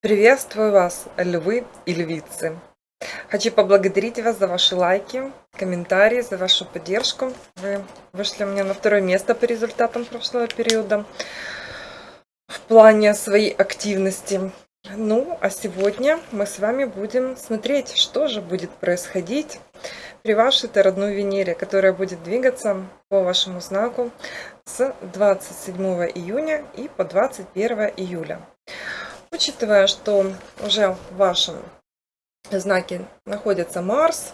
Приветствую вас, львы и львицы! Хочу поблагодарить вас за ваши лайки, комментарии, за вашу поддержку. Вы вышли у меня на второе место по результатам прошлого периода в плане своей активности. Ну, а сегодня мы с вами будем смотреть, что же будет происходить при вашей родной Венере, которая будет двигаться по вашему знаку с 27 июня и по 21 июля. Учитывая, что уже в вашем знаке находится Марс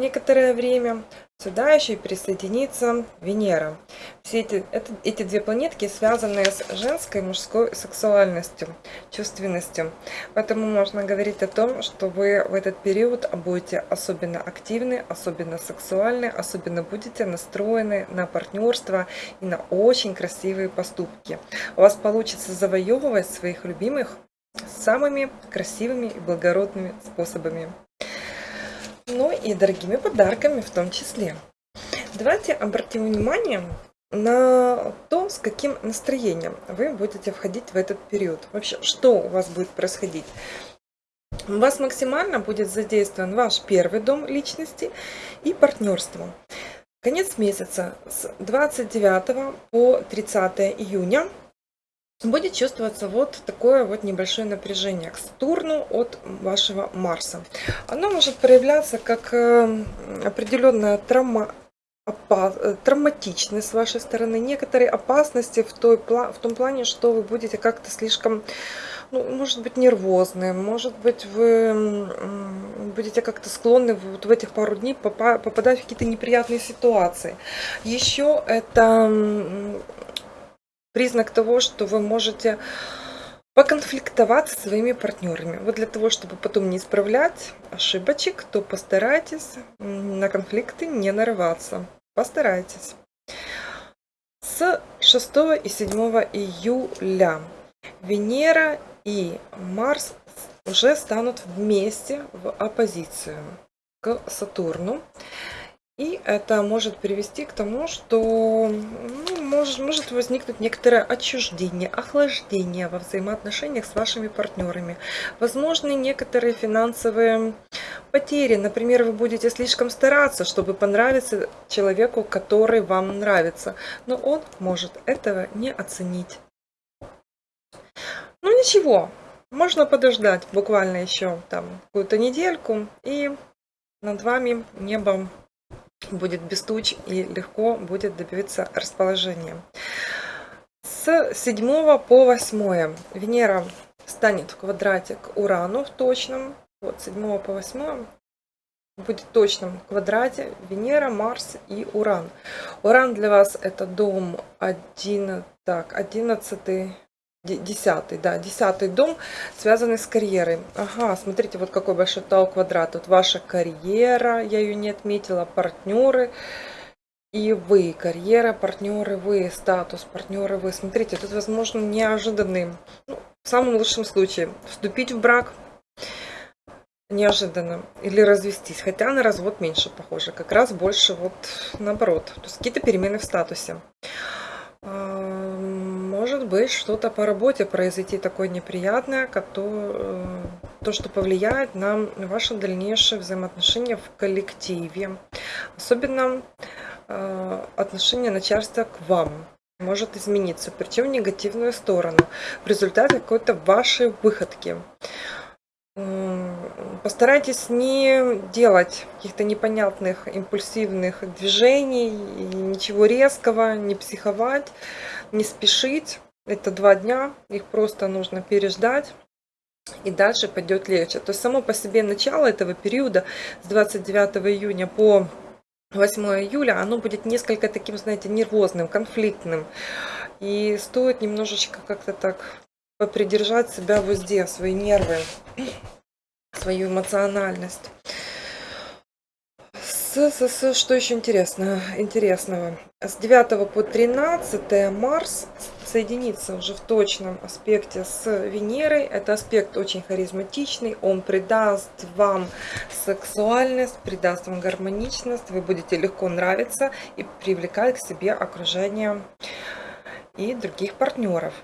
некоторое время, сюда еще присоединится Венера. Все эти, это, эти две планетки связаны с женской и мужской сексуальностью, чувственностью. Поэтому можно говорить о том, что вы в этот период будете особенно активны, особенно сексуальны, особенно будете настроены на партнерство и на очень красивые поступки. У вас получится завоевывать своих любимых самыми красивыми и благородными способами. Ну и дорогими подарками в том числе. Давайте обратим внимание на то, с каким настроением вы будете входить в этот период. Вообще, что у вас будет происходить. У вас максимально будет задействован ваш первый дом личности и партнерство. Конец месяца с 29 по 30 июня будет чувствоваться вот такое вот небольшое напряжение к Сатурну от вашего Марса. Оно может проявляться как э, определенная травма, э, травматичность с вашей стороны, некоторые опасности в, той, в том плане, что вы будете как-то слишком, ну, может быть, нервозны, может быть, вы будете как-то склонны вот в этих пару дней попадать в какие-то неприятные ситуации. Еще это признак того, что вы можете поконфликтовать со своими партнерами. Вот для того, чтобы потом не исправлять ошибочек, то постарайтесь на конфликты не нарываться. Постарайтесь. С 6 и 7 июля Венера и Марс уже станут вместе в оппозицию к Сатурну. И это может привести к тому, что ну, может, может возникнуть некоторое отчуждение, охлаждение во взаимоотношениях с вашими партнерами. Возможны некоторые финансовые потери. Например, вы будете слишком стараться, чтобы понравиться человеку, который вам нравится. Но он может этого не оценить. Ну ничего, можно подождать буквально еще там какую-то недельку. И над вами небом будет без туч и легко будет добиться расположения. С 7 по 8 Венера станет в квадрате к Урану в точном. Вот 7 по 8 будет в точном квадрате Венера, Марс и Уран. Уран для вас это дом 1, так, 11, Десятый, да, десятый дом, связанный с карьерой. Ага, смотрите, вот какой большой тау квадрат. Тут ваша карьера, я ее не отметила, партнеры и вы. Карьера, партнеры, вы, статус, партнеры, вы. Смотрите, тут возможно неожиданный, ну, в самом лучшем случае, вступить в брак неожиданно или развестись. Хотя на развод меньше похоже, как раз больше вот наоборот. То есть какие-то перемены в статусе быть что-то по работе произойти такое неприятное, то, то, что повлияет на ваши дальнейшие взаимоотношения в коллективе. Особенно э, отношение начальства к вам может измениться, причем в негативную сторону, в результате какой-то вашей выходки. Постарайтесь не делать каких-то непонятных импульсивных движений, ничего резкого, не психовать не спешить. Это два дня, их просто нужно переждать. И дальше пойдет легче. То есть само по себе начало этого периода с 29 июня по 8 июля, оно будет несколько таким, знаете, нервозным, конфликтным. И стоит немножечко как-то так попридержать себя в узде, свои нервы, свою эмоциональность. С, с, с, что еще интересно, интересного? С 9 по 13 Марс соединиться уже в точном аспекте с Венерой. Это аспект очень харизматичный, он придаст вам сексуальность, придаст вам гармоничность, вы будете легко нравиться и привлекать к себе окружение и других партнеров.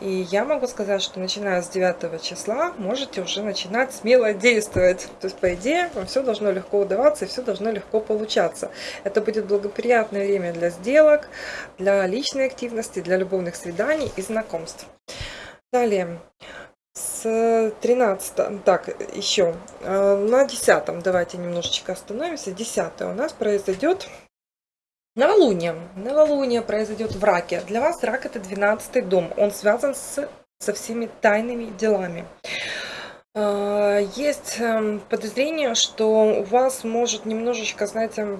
И я могу сказать, что начиная с 9 числа можете уже начинать смело действовать. То есть, по идее, вам все должно легко удаваться и все должно легко получаться. Это будет благоприятное время для сделок, для личной активности, для любовных свиданий и знакомств. Далее, с 13, так, еще, э, на 10, давайте немножечко остановимся. 10 у нас произойдет Новолуние. Новолуние произойдет в раке. Для вас рак это 12 дом. Он связан с, со всеми тайными делами. А, есть эм, подозрение, что у вас может немножечко, знаете,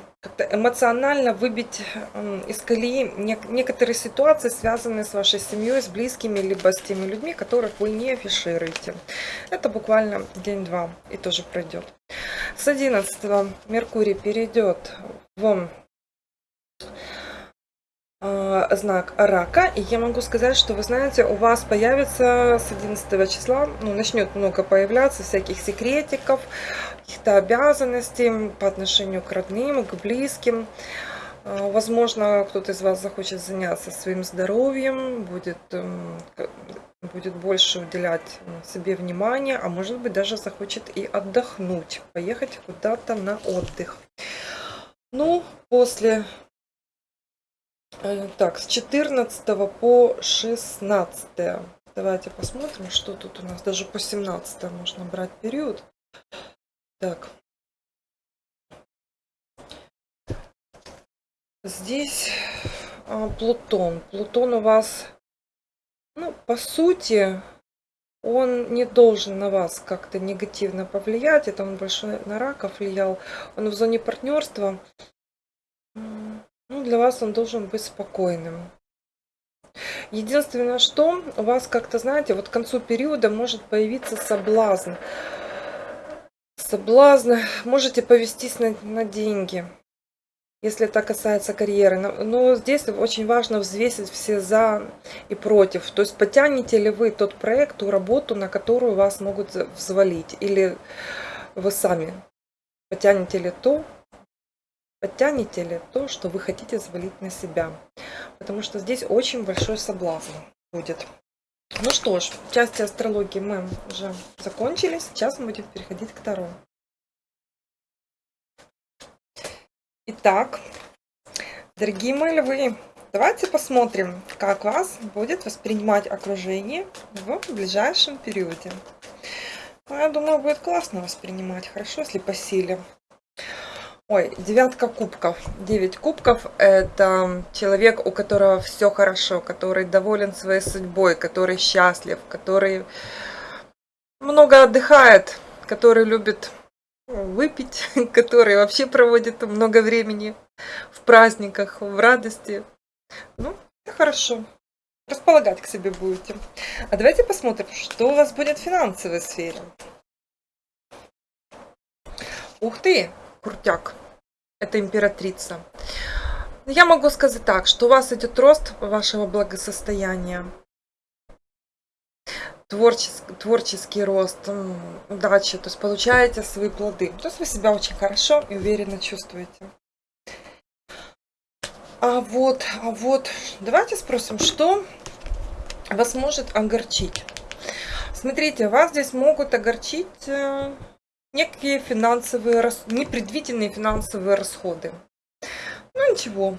эмоционально выбить эм, из колеи некоторые ситуации, связанные с вашей семьей, с близкими, либо с теми людьми, которых вы не афишируете. Это буквально день-два и тоже пройдет. С 11 Меркурий перейдет в знак рака. И я могу сказать, что вы знаете, у вас появится с 11 числа, ну, начнет много появляться всяких секретиков, каких-то обязанностей по отношению к родным, к близким. А, возможно, кто-то из вас захочет заняться своим здоровьем, будет, эм, будет больше уделять себе внимание, а может быть даже захочет и отдохнуть, поехать куда-то на отдых. Ну, после так, с 14 по 16. Давайте посмотрим, что тут у нас. Даже по 17 можно брать период. Так. Здесь а, Плутон. Плутон у вас, ну, по сути, он не должен на вас как-то негативно повлиять. Это он больше на раков влиял. Он в зоне партнерства. Ну, для вас он должен быть спокойным. Единственное, что у вас как-то, знаете, вот к концу периода может появиться соблазн. Соблазн, можете повестись на, на деньги, если это касается карьеры. Но, но здесь очень важно взвесить все за и против. То есть потянете ли вы тот проект, ту работу, на которую вас могут взвалить, или вы сами потянете ли то, Подтянете ли то, что вы хотите завалить на себя? Потому что здесь очень большой соблазн будет. Ну что ж, части астрологии мы уже закончили. Сейчас мы будем переходить к Таро. Итак, дорогие мои львы, давайте посмотрим, как вас будет воспринимать окружение в ближайшем периоде. Ну, я думаю, будет классно воспринимать, хорошо, если по силе. Ой, девятка кубков. Девять кубков – это человек, у которого все хорошо, который доволен своей судьбой, который счастлив, который много отдыхает, который любит выпить, который вообще проводит много времени в праздниках, в радости. Ну, хорошо. Располагать к себе будете. А давайте посмотрим, что у вас будет в финансовой сфере. Ух ты! Крутяк. Это императрица. Я могу сказать так, что у вас идет рост вашего благосостояния. Творческий, творческий рост, удачи, то есть получаете свои плоды. То есть вы себя очень хорошо и уверенно чувствуете. А вот, а вот, давайте спросим, что вас может огорчить. Смотрите, вас здесь могут огорчить э, некие финансовые, непредвиденные финансовые расходы. Ну ничего.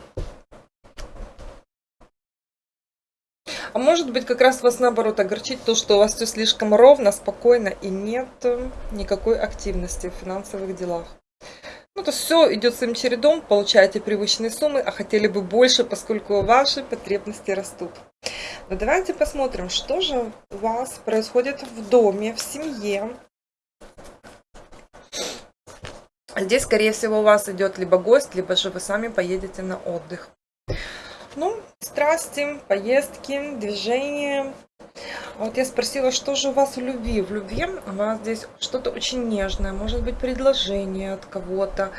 А может быть как раз вас наоборот огорчить то, что у вас все слишком ровно, спокойно и нет никакой активности в финансовых делах. Ну, то все идет своим чередом, получаете привычные суммы, а хотели бы больше, поскольку ваши потребности растут. Но давайте посмотрим, что же у вас происходит в доме, в семье, Здесь, скорее всего, у вас идет либо гость, либо же вы сами поедете на отдых. Ну, страсти, поездки, движения. Вот я спросила, что же у вас в любви? В любви у вас здесь что-то очень нежное, может быть предложение от кого-то.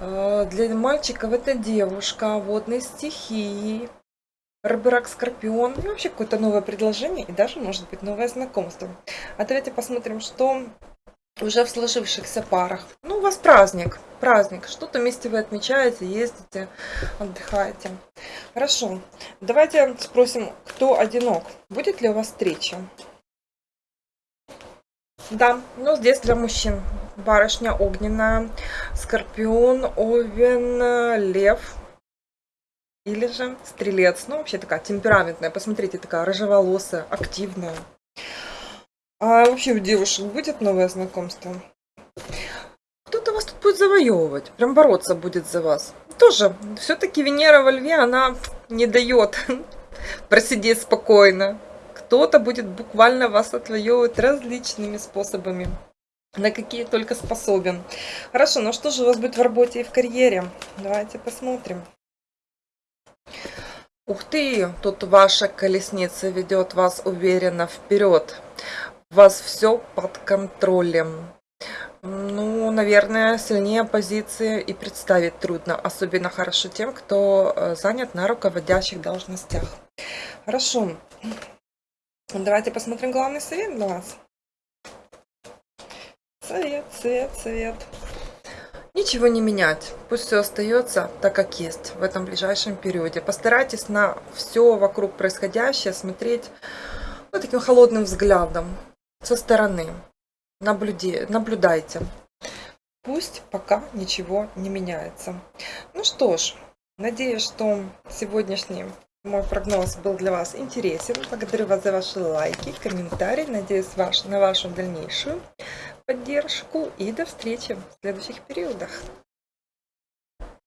Э, для мальчиков это девушка водной стихии, Рыбрак Скорпион. И вообще какое-то новое предложение и даже может быть новое знакомство. А давайте посмотрим, что уже в сложившихся парах. Ну, у вас праздник, праздник. Что-то вместе вы отмечаете, ездите, отдыхаете. Хорошо. Давайте спросим, кто одинок. Будет ли у вас встреча? Да, ну здесь для мужчин. Барышня огненная, скорпион, овен, лев. Или же стрелец. Ну, вообще такая темпераментная. Посмотрите, такая рыжеволосая, активная. А вообще у девушек будет новое знакомство? Кто-то вас тут будет завоевывать, прям бороться будет за вас. Тоже, все-таки Венера во Льве, она не дает просидеть спокойно. Кто-то будет буквально вас отвоевывать различными способами, на какие только способен. Хорошо, ну что же у вас будет в работе и в карьере? Давайте посмотрим. Ух ты, тут ваша колесница ведет вас уверенно вперед вас все под контролем. Ну, наверное, сильнее позиции и представить трудно. Особенно хорошо тем, кто э, занят на руководящих должностях. Хорошо. Давайте посмотрим главный совет для вас. Совет, совет, совет. Ничего не менять. Пусть все остается так, как есть в этом ближайшем периоде. Постарайтесь на все вокруг происходящее смотреть вот таким холодным взглядом со стороны. Наблюде, наблюдайте. Пусть пока ничего не меняется. Ну что ж, надеюсь, что сегодняшний мой прогноз был для вас интересен. Благодарю вас за ваши лайки, комментарии. Надеюсь ваш, на вашу дальнейшую поддержку. И до встречи в следующих периодах.